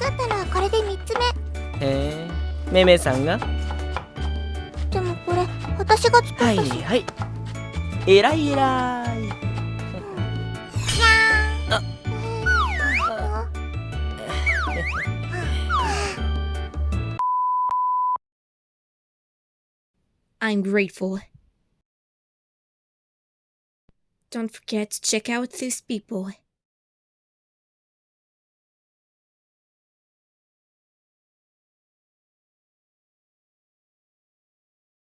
かったらこれで3つ目へえめめさんがでもこれ私が作ったし、はいはいえらいえらいあ I'm grateful. Don't forget to check out these people.